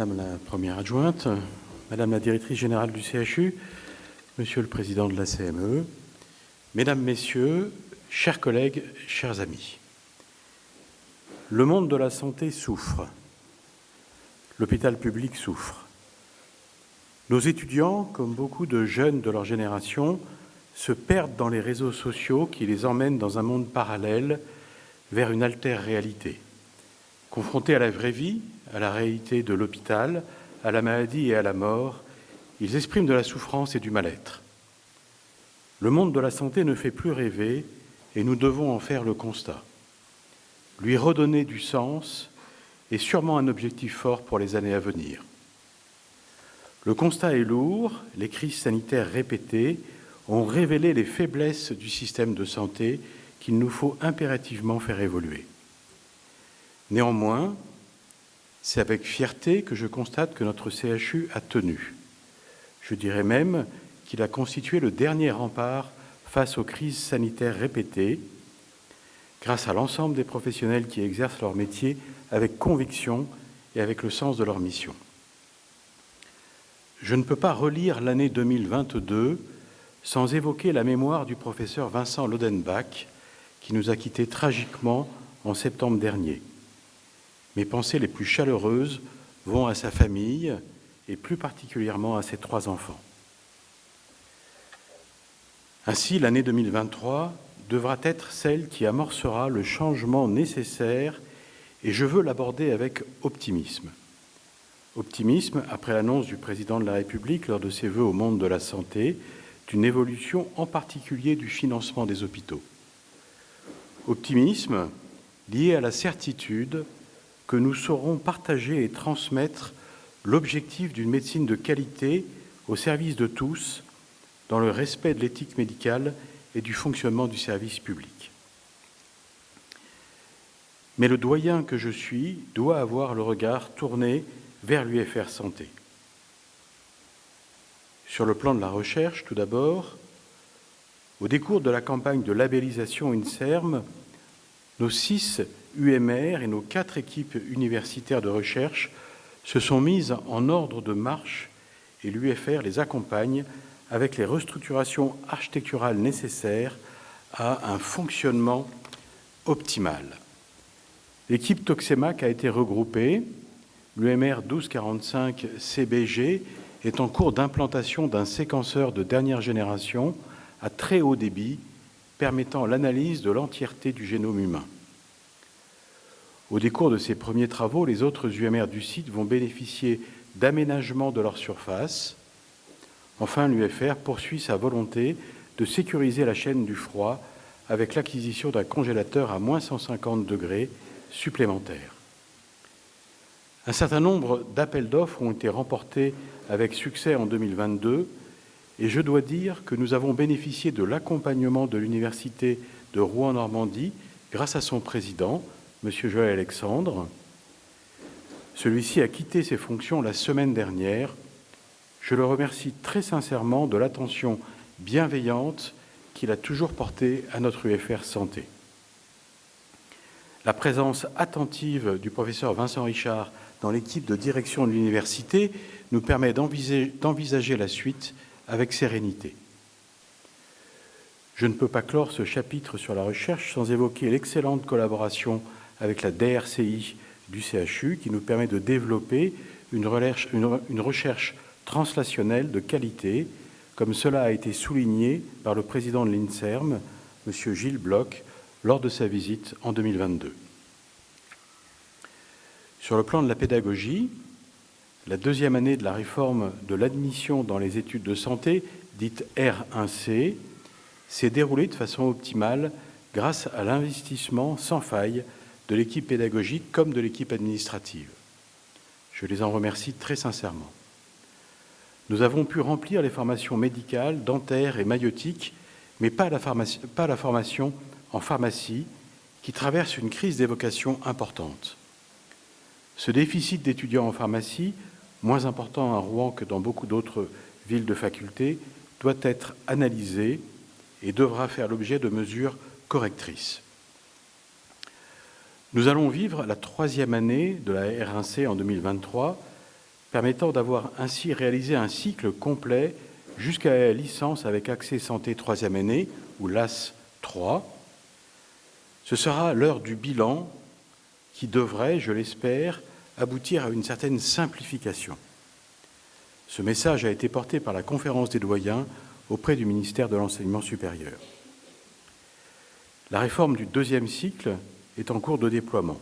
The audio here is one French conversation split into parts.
Madame la Première adjointe, Madame la Directrice générale du CHU, Monsieur le Président de la CME, Mesdames, Messieurs, chers collègues, chers amis, le monde de la santé souffre, l'hôpital public souffre. Nos étudiants, comme beaucoup de jeunes de leur génération, se perdent dans les réseaux sociaux qui les emmènent dans un monde parallèle vers une altère réalité. Confrontés à la vraie vie, à la réalité de l'hôpital, à la maladie et à la mort, ils expriment de la souffrance et du mal-être. Le monde de la santé ne fait plus rêver et nous devons en faire le constat. Lui redonner du sens est sûrement un objectif fort pour les années à venir. Le constat est lourd, les crises sanitaires répétées ont révélé les faiblesses du système de santé qu'il nous faut impérativement faire évoluer. Néanmoins, c'est avec fierté que je constate que notre CHU a tenu. Je dirais même qu'il a constitué le dernier rempart face aux crises sanitaires répétées, grâce à l'ensemble des professionnels qui exercent leur métier avec conviction et avec le sens de leur mission. Je ne peux pas relire l'année 2022 sans évoquer la mémoire du professeur Vincent Lodenbach, qui nous a quittés tragiquement en septembre dernier. Mes pensées les plus chaleureuses vont à sa famille et plus particulièrement à ses trois enfants. Ainsi, l'année 2023 devra être celle qui amorcera le changement nécessaire et je veux l'aborder avec optimisme. Optimisme après l'annonce du président de la République lors de ses vœux au monde de la santé d'une évolution en particulier du financement des hôpitaux. Optimisme lié à la certitude que nous saurons partager et transmettre l'objectif d'une médecine de qualité au service de tous, dans le respect de l'éthique médicale et du fonctionnement du service public. Mais le doyen que je suis doit avoir le regard tourné vers l'UFR Santé. Sur le plan de la recherche, tout d'abord, au décours de la campagne de labellisation INSERM, nos six UMR et nos quatre équipes universitaires de recherche se sont mises en ordre de marche et l'UFR les accompagne avec les restructurations architecturales nécessaires à un fonctionnement optimal. L'équipe Toxemac a été regroupée. L'UMR 1245 CBG est en cours d'implantation d'un séquenceur de dernière génération à très haut débit permettant l'analyse de l'entièreté du génome humain. Au décours de ces premiers travaux, les autres UMR du site vont bénéficier d'aménagements de leur surface. Enfin, l'UFR poursuit sa volonté de sécuriser la chaîne du froid avec l'acquisition d'un congélateur à moins 150 degrés supplémentaires. Un certain nombre d'appels d'offres ont été remportés avec succès en 2022 et je dois dire que nous avons bénéficié de l'accompagnement de l'Université de Rouen-Normandie grâce à son président, M. Joël Alexandre. Celui-ci a quitté ses fonctions la semaine dernière. Je le remercie très sincèrement de l'attention bienveillante qu'il a toujours portée à notre UFR Santé. La présence attentive du professeur Vincent Richard dans l'équipe de direction de l'université nous permet d'envisager la suite avec sérénité. Je ne peux pas clore ce chapitre sur la recherche sans évoquer l'excellente collaboration avec la DRCI du CHU qui nous permet de développer une recherche, une, recherche translationnelle de qualité, comme cela a été souligné par le président de l'INSERM, M. Gilles Bloch, lors de sa visite en 2022. Sur le plan de la pédagogie, la deuxième année de la réforme de l'admission dans les études de santé, dite R1C, s'est déroulée de façon optimale grâce à l'investissement sans faille de l'équipe pédagogique comme de l'équipe administrative. Je les en remercie très sincèrement. Nous avons pu remplir les formations médicales, dentaires et maïotiques, mais pas la, pas la formation en pharmacie, qui traverse une crise d'évocation importante. Ce déficit d'étudiants en pharmacie, moins important à Rouen que dans beaucoup d'autres villes de faculté, doit être analysé et devra faire l'objet de mesures correctrices. Nous allons vivre la troisième année de la R1C en 2023, permettant d'avoir ainsi réalisé un cycle complet jusqu'à la licence avec accès santé troisième année, ou LAS 3. Ce sera l'heure du bilan qui devrait, je l'espère, aboutir à une certaine simplification. Ce message a été porté par la conférence des doyens auprès du ministère de l'Enseignement supérieur. La réforme du deuxième cycle est en cours de déploiement.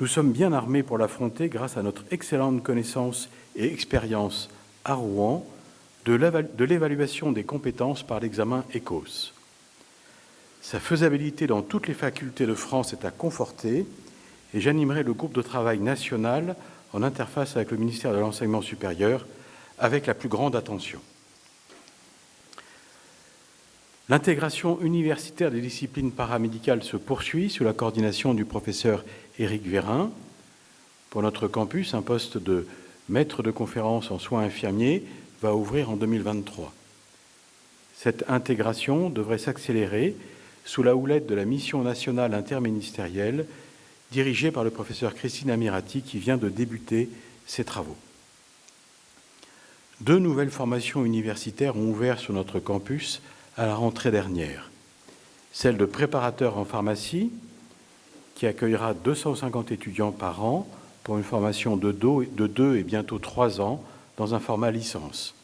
Nous sommes bien armés pour l'affronter grâce à notre excellente connaissance et expérience à Rouen de l'évaluation des compétences par l'examen ECOS. Sa faisabilité dans toutes les facultés de France est à conforter et j'animerai le groupe de travail national en interface avec le ministère de l'Enseignement supérieur avec la plus grande attention. L'intégration universitaire des disciplines paramédicales se poursuit sous la coordination du professeur Éric Vérin. Pour notre campus, un poste de maître de conférence en soins infirmiers va ouvrir en 2023. Cette intégration devrait s'accélérer sous la houlette de la mission nationale interministérielle dirigée par le professeur Christine Amirati qui vient de débuter ses travaux. Deux nouvelles formations universitaires ont ouvert sur notre campus à la rentrée dernière. Celle de préparateur en pharmacie, qui accueillera 250 étudiants par an pour une formation de deux et bientôt trois ans dans un format licence.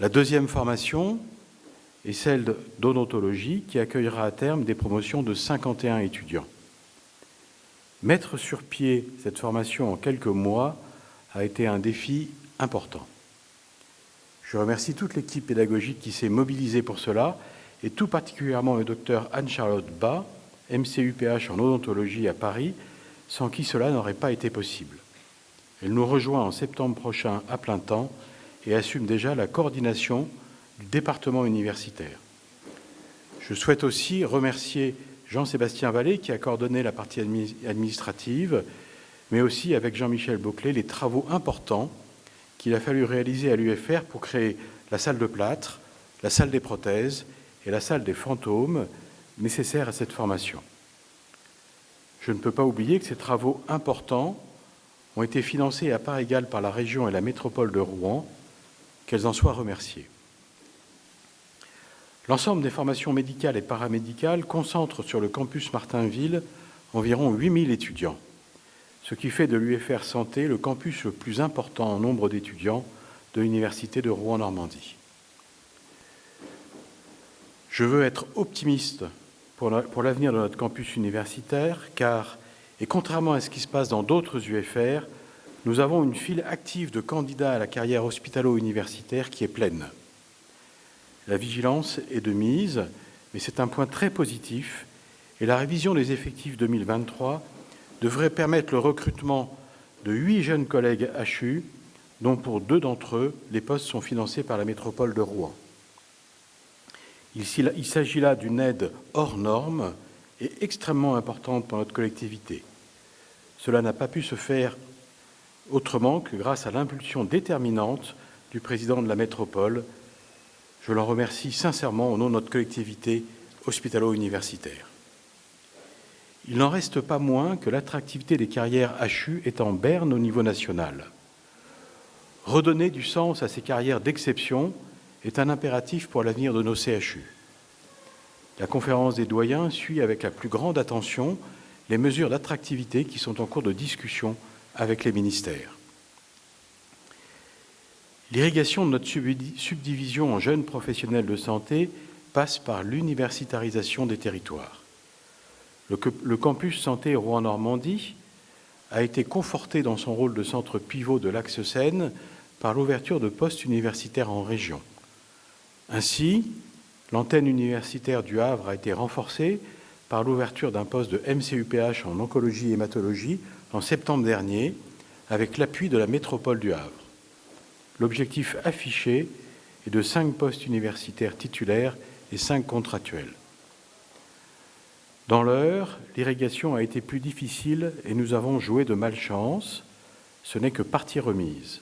La deuxième formation est celle d'odontologie qui accueillera à terme des promotions de 51 étudiants. Mettre sur pied cette formation en quelques mois a été un défi important. Je remercie toute l'équipe pédagogique qui s'est mobilisée pour cela et tout particulièrement le docteur Anne-Charlotte Bas, MCUPH en odontologie à Paris, sans qui cela n'aurait pas été possible. Elle nous rejoint en septembre prochain à plein temps et assume déjà la coordination du département universitaire. Je souhaite aussi remercier Jean-Sébastien Vallée qui a coordonné la partie administrative, mais aussi avec Jean-Michel Bauclé les travaux importants qu'il a fallu réaliser à l'UFR pour créer la salle de plâtre, la salle des prothèses et la salle des fantômes nécessaires à cette formation. Je ne peux pas oublier que ces travaux importants ont été financés à part égale par la région et la métropole de Rouen qu'elles en soient remerciées. L'ensemble des formations médicales et paramédicales concentre sur le campus Martinville environ 8000 étudiants, ce qui fait de l'UFR Santé le campus le plus important en nombre d'étudiants de l'Université de Rouen-Normandie. Je veux être optimiste pour l'avenir de notre campus universitaire, car, et contrairement à ce qui se passe dans d'autres UFR, nous avons une file active de candidats à la carrière hospitalo-universitaire qui est pleine. La vigilance est de mise, mais c'est un point très positif et la révision des effectifs 2023 devrait permettre le recrutement de huit jeunes collègues HU, dont pour deux d'entre eux, les postes sont financés par la métropole de Rouen. Il s'agit là d'une aide hors norme et extrêmement importante pour notre collectivité. Cela n'a pas pu se faire autrement que grâce à l'impulsion déterminante du président de la métropole. Je l'en remercie sincèrement au nom de notre collectivité hospitalo-universitaire. Il n'en reste pas moins que l'attractivité des carrières HU est en berne au niveau national. Redonner du sens à ces carrières d'exception est un impératif pour l'avenir de nos CHU. La conférence des doyens suit avec la plus grande attention les mesures d'attractivité qui sont en cours de discussion avec les ministères. L'irrigation de notre subdivision en jeunes professionnels de santé passe par l'universitarisation des territoires. Le, campus santé Rouen-Normandie a été conforté dans son rôle de centre pivot de l'axe Seine par l'ouverture de postes universitaires en région. Ainsi, l'antenne universitaire du Havre a été renforcée par l'ouverture d'un poste de MCUPH en oncologie et hématologie en septembre dernier avec l'appui de la métropole du Havre. L'objectif affiché est de cinq postes universitaires titulaires et cinq contractuels. Dans l'heure, l'irrigation a été plus difficile et nous avons joué de malchance. Ce n'est que partie remise.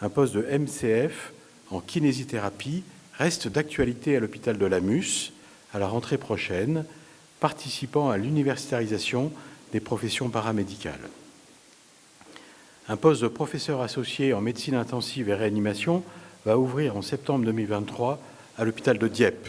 Un poste de MCF en kinésithérapie reste d'actualité à l'hôpital de Lamus à la rentrée prochaine, participant à l'universitarisation des professions paramédicales. Un poste de professeur associé en médecine intensive et réanimation va ouvrir en septembre 2023 à l'hôpital de Dieppe.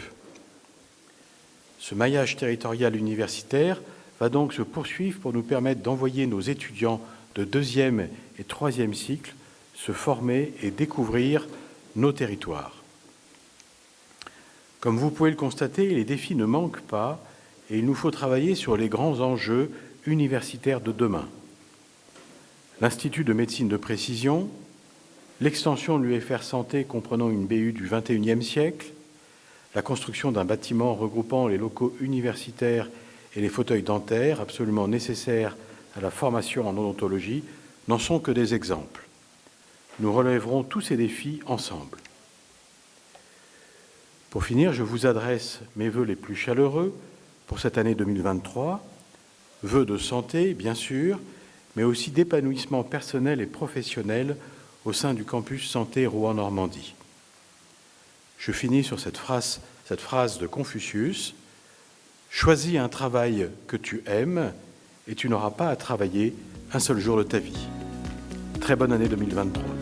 Ce maillage territorial universitaire va donc se poursuivre pour nous permettre d'envoyer nos étudiants de deuxième et troisième cycle se former et découvrir nos territoires. Comme vous pouvez le constater, les défis ne manquent pas et il nous faut travailler sur les grands enjeux universitaires de demain. L'Institut de médecine de précision, l'extension de l'UFR Santé comprenant une BU du XXIe siècle, la construction d'un bâtiment regroupant les locaux universitaires et les fauteuils dentaires, absolument nécessaires à la formation en odontologie, n'en sont que des exemples. Nous relèverons tous ces défis ensemble. Pour finir, je vous adresse mes voeux les plus chaleureux pour cette année 2023, vœux de santé, bien sûr, mais aussi d'épanouissement personnel et professionnel au sein du campus Santé Rouen-Normandie. Je finis sur cette phrase, de Confucius Choisis un travail que tu aimes et tu n'auras pas à travailler un seul jour de ta vie. Très bonne année 2023.